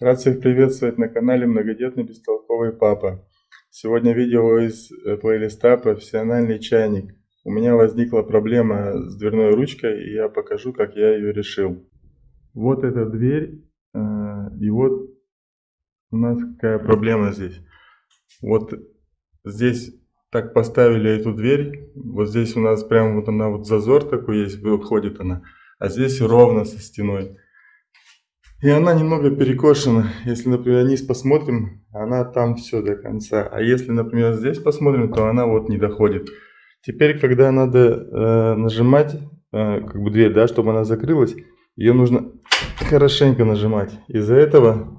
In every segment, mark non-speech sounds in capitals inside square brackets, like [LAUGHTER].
Рад всех приветствовать на канале Многодетный Бестолковый Папа. Сегодня видео из э, плейлиста «Профессиональный чайник». У меня возникла проблема с дверной ручкой, и я покажу, как я ее решил. Вот эта дверь, э, и вот у нас какая проблема здесь. Вот здесь так поставили эту дверь, вот здесь у нас прям вот она вот зазор такой есть, выходит она, а здесь ровно со стеной. И она немного перекошена. Если, например, вниз посмотрим, она там все до конца. А если, например, здесь посмотрим, то она вот не доходит. Теперь, когда надо э, нажимать, э, как бы дверь, да, чтобы она закрылась, ее нужно хорошенько нажимать. Из-за этого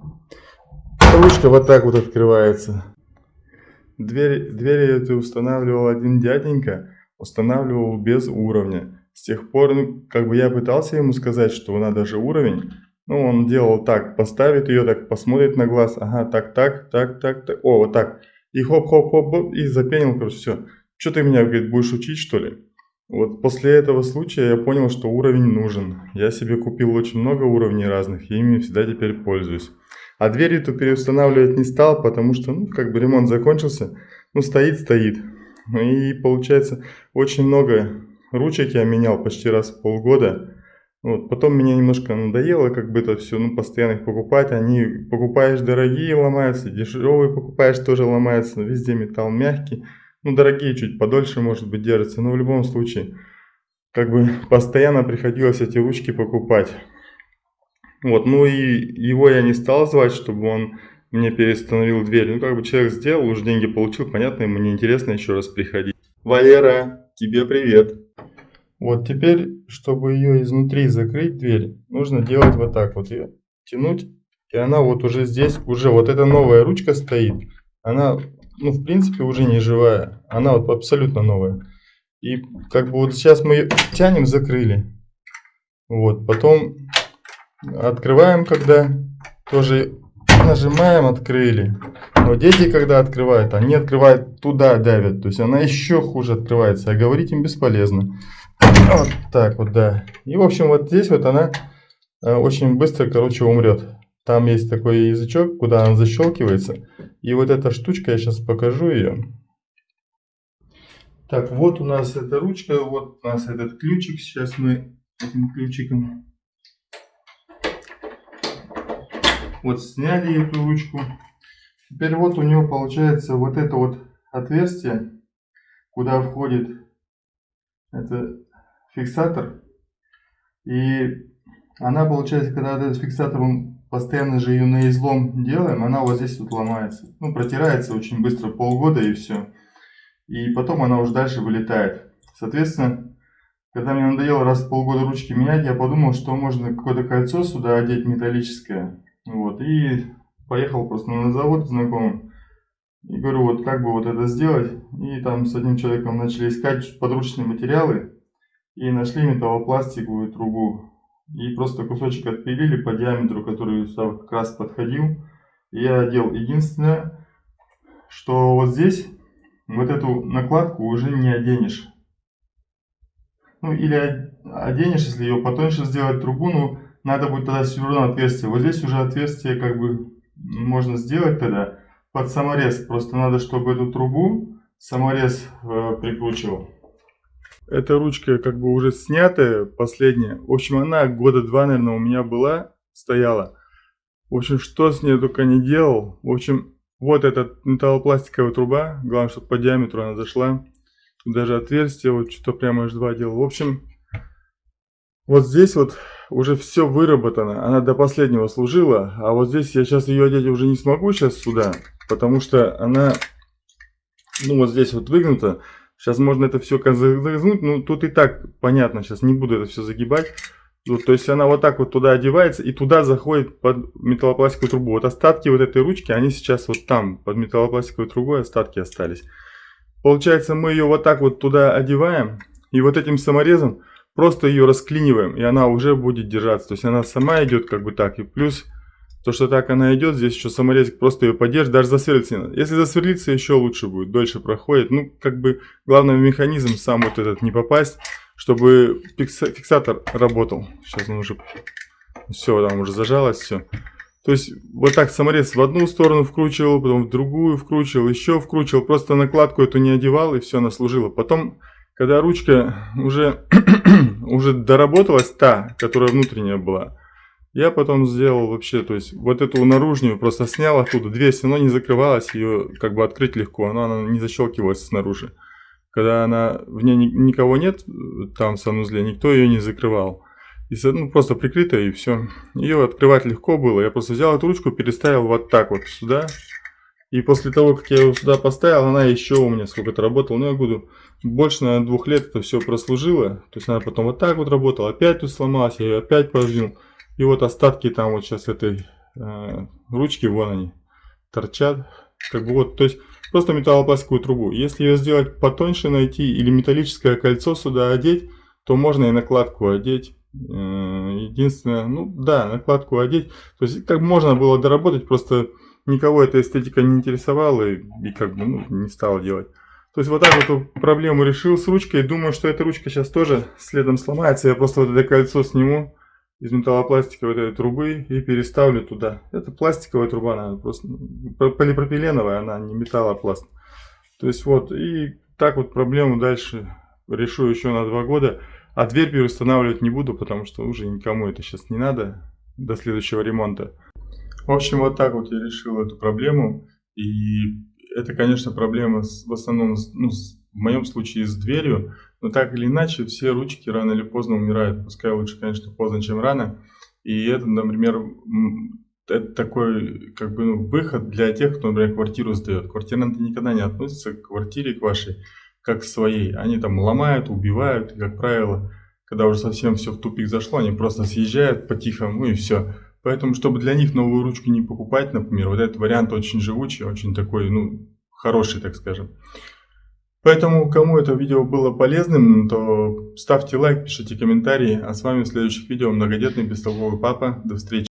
ручка вот так вот открывается. Дверь, дверь эту устанавливал один дяденька, устанавливал без уровня. С тех пор, ну, как бы я пытался ему сказать, что надо же уровень, ну, он делал так, поставит ее, так посмотрит на глаз, ага, так, так, так, так, так, о, вот так. И хоп-хоп-хоп, и запенил, короче, все. Что ты меня, говорит, будешь учить, что ли? Вот после этого случая я понял, что уровень нужен. Я себе купил очень много уровней разных, и ими всегда теперь пользуюсь. А дверь эту переустанавливать не стал, потому что, ну, как бы ремонт закончился, ну, стоит-стоит. И получается, очень много ручек я менял почти раз в полгода. Вот, потом мне немножко надоело как бы это все, ну, постоянно их покупать. Они, покупаешь дорогие, ломаются, дешевые покупаешь, тоже ломаются. Везде металл мягкий. Ну, дорогие чуть подольше, может быть, держатся. Но в любом случае, как бы постоянно приходилось эти ручки покупать. Вот, ну и его я не стал звать, чтобы он мне перестановил дверь. Ну, как бы человек сделал, уже деньги получил, понятно, ему не интересно еще раз приходить. Валера, тебе привет. Вот теперь, чтобы ее изнутри закрыть дверь, нужно делать вот так вот ее тянуть. И она вот уже здесь, уже вот эта новая ручка стоит. Она, ну, в принципе, уже не живая. Она вот абсолютно новая. И как бы вот сейчас мы ее тянем, закрыли. Вот, потом открываем, когда тоже нажимаем, открыли. Но дети, когда открывают, они открывают туда, давят. То есть она еще хуже открывается, а говорить им бесполезно. Вот так вот, да. И, в общем, вот здесь вот она э, очень быстро, короче, умрет. Там есть такой язычок, куда она защелкивается. И вот эта штучка, я сейчас покажу ее. Так, вот у нас эта ручка, вот у нас этот ключик. Сейчас мы этим ключиком вот сняли эту ручку. Теперь вот у него получается вот это вот отверстие, куда входит это фиксатор. И она получается, когда этот фиксатор, он постоянно же ее на излом делаем, она вот здесь вот ломается. Ну, протирается очень быстро, полгода и все. И потом она уже дальше вылетает. Соответственно, когда мне надоело раз в полгода ручки менять, я подумал, что можно какое-то кольцо сюда одеть металлическое. Вот, и поехал просто на завод знакомым. И говорю, вот как бы вот это сделать. И там с одним человеком начали искать подручные материалы и нашли металлопластиковую трубу. И просто кусочек отпилили по диаметру, который как раз подходил. Я одел. Единственное, что вот здесь вот эту накладку уже не оденешь. Ну или оденешь, если ее потоньше сделать трубу, ну надо будет тогда все равно отверстие. Вот здесь уже отверстие как бы можно сделать тогда под саморез. Просто надо, чтобы эту трубу саморез э, прикручивал. Эта ручка как бы уже снятая, последняя. В общем, она года два, наверное, у меня была, стояла. В общем, что с ней только не делал. В общем, вот эта металлопластиковая труба. Главное, чтобы по диаметру она зашла. Тут даже отверстие, вот что-то прямо H2 делал. В общем, вот здесь вот уже все выработано. Она до последнего служила. А вот здесь я сейчас ее одеть уже не смогу сейчас сюда. Потому что она, ну вот здесь вот выгнута. Сейчас можно это все загнуть, ну тут и так понятно, сейчас не буду это все загибать. Вот, то есть она вот так вот туда одевается и туда заходит под металлопластиковую трубу. Вот остатки вот этой ручки, они сейчас вот там, под металлопластиковой трубой остатки остались. Получается мы ее вот так вот туда одеваем и вот этим саморезом просто ее расклиниваем и она уже будет держаться. То есть она сама идет как бы так и плюс то, что так она идет, здесь еще саморезик просто ее поддержит, даже засверлиться не надо. Если засверлиться, еще лучше будет, дольше проходит. Ну, как бы, главный механизм сам вот этот не попасть, чтобы фиксатор работал. Сейчас он уже, все, там уже зажалось, все. То есть вот так саморез в одну сторону вкручивал, потом в другую вкручивал, еще вкручивал. Просто накладку эту не одевал и все, она служила. Потом, когда ручка уже, [CLEARS THROAT] уже доработалась, та, которая внутренняя была, я потом сделал вообще, то есть вот эту наружную просто снял оттуда, дверь все равно не закрывалась, ее как бы открыть легко, но она не защелкивалась снаружи. Когда она, в ней никого нет, там в санузле, никто ее не закрывал. И ну, просто прикрытая и все. Ее открывать легко было. Я просто взял эту ручку, переставил вот так вот сюда. И после того, как я ее сюда поставил, она еще у меня сколько-то работала. Ну, я буду больше, на двух лет это все прослужило. То есть она потом вот так вот работала. Опять тут сломалась, я ее опять подвинул. И вот остатки там вот сейчас этой э, ручки, вон они, торчат. Как бы вот, то есть просто металлопластиковую трубу. Если ее сделать потоньше найти или металлическое кольцо сюда одеть, то можно и накладку одеть. Э, единственное, ну да, накладку одеть. То есть как можно было доработать, просто никого эта эстетика не интересовала и, и как бы ну, не стал делать. То есть вот так вот эту проблему решил с ручкой. Думаю, что эта ручка сейчас тоже следом сломается. Я просто вот это кольцо сниму из металлопластиковой этой трубы и переставлю туда. Это пластиковая труба, она просто полипропиленовая, она не металлопласт. То есть вот, и так вот проблему дальше решу еще на два года. А дверь переустанавливать не буду, потому что уже никому это сейчас не надо до следующего ремонта. В общем, вот так вот я решил эту проблему. И это, конечно, проблема с, в основном, ну, с, в моем случае с дверью. Но так или иначе, все ручки рано или поздно умирают. Пускай лучше, конечно, поздно, чем рано. И это, например, это такой как бы ну, выход для тех, кто, например, квартиру сдает. Квартиранты никогда не относятся к квартире, к вашей, как к своей. Они там ломают, убивают, и, как правило, когда уже совсем все в тупик зашло, они просто съезжают по-тихому и все. Поэтому, чтобы для них новую ручку не покупать, например, вот этот вариант очень живучий, очень такой, ну, хороший, так скажем. Поэтому, кому это видео было полезным, то ставьте лайк, пишите комментарии. А с вами в следующих видео многодетный бестолковый папа. До встречи.